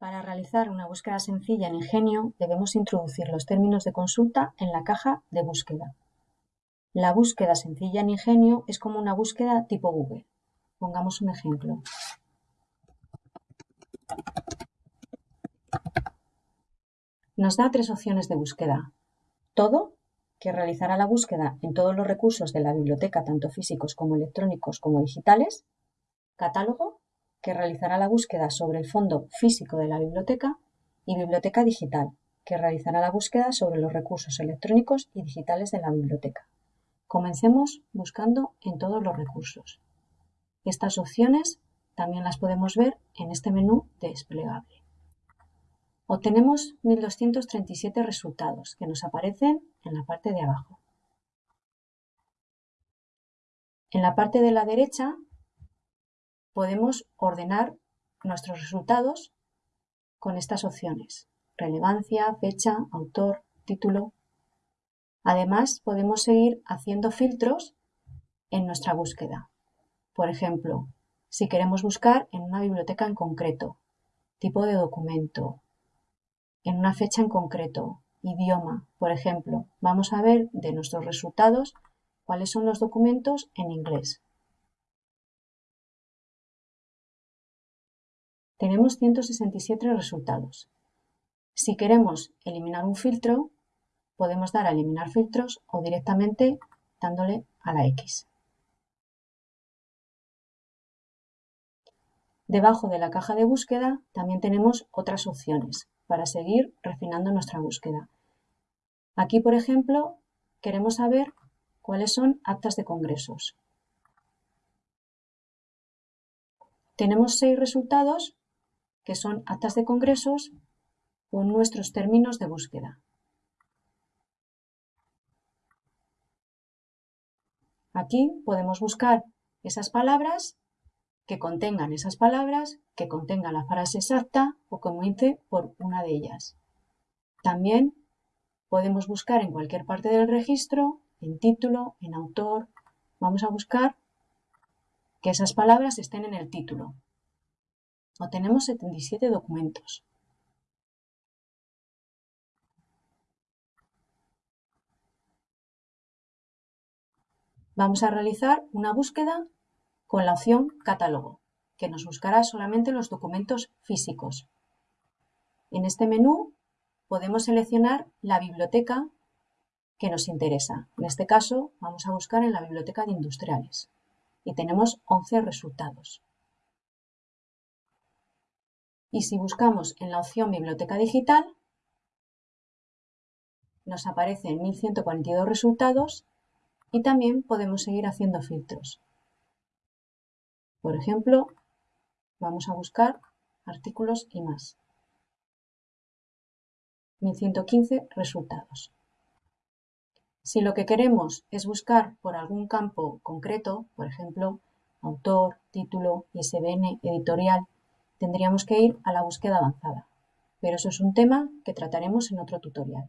Para realizar una búsqueda sencilla en Ingenio debemos introducir los términos de consulta en la caja de búsqueda. La búsqueda sencilla en Ingenio es como una búsqueda tipo Google. Pongamos un ejemplo. Nos da tres opciones de búsqueda. Todo, que realizará la búsqueda en todos los recursos de la biblioteca, tanto físicos como electrónicos como digitales. Catálogo, que realizará la búsqueda sobre el fondo físico de la biblioteca, y Biblioteca Digital, que realizará la búsqueda sobre los recursos electrónicos y digitales de la biblioteca. Comencemos buscando en todos los recursos. Estas opciones también las podemos ver en este menú desplegable. Obtenemos 1237 resultados que nos aparecen en la parte de abajo. En la parte de la derecha podemos ordenar nuestros resultados con estas opciones. Relevancia, fecha, autor, título. Además, podemos seguir haciendo filtros en nuestra búsqueda. Por ejemplo, si queremos buscar en una biblioteca en concreto, tipo de documento, en una fecha en concreto, idioma, por ejemplo, vamos a ver de nuestros resultados cuáles son los documentos en inglés. Tenemos 167 resultados. Si queremos eliminar un filtro, podemos dar a eliminar filtros o directamente dándole a la X. Debajo de la caja de búsqueda también tenemos otras opciones para seguir refinando nuestra búsqueda. Aquí, por ejemplo, queremos saber cuáles son actas de congresos. Tenemos seis resultados que son actas de congresos con nuestros términos de búsqueda. Aquí podemos buscar esas palabras que contengan esas palabras, que contengan la frase exacta o comience por una de ellas. También podemos buscar en cualquier parte del registro, en título, en autor. Vamos a buscar que esas palabras estén en el título tenemos 77 documentos. Vamos a realizar una búsqueda con la opción Catálogo, que nos buscará solamente los documentos físicos. En este menú podemos seleccionar la biblioteca que nos interesa. En este caso vamos a buscar en la biblioteca de industriales y tenemos 11 resultados. Y si buscamos en la opción Biblioteca Digital, nos aparecen 1142 resultados y también podemos seguir haciendo filtros. Por ejemplo, vamos a buscar artículos y más. 1115 resultados. Si lo que queremos es buscar por algún campo concreto, por ejemplo, autor, título, ISBN, editorial, tendríamos que ir a la búsqueda avanzada, pero eso es un tema que trataremos en otro tutorial.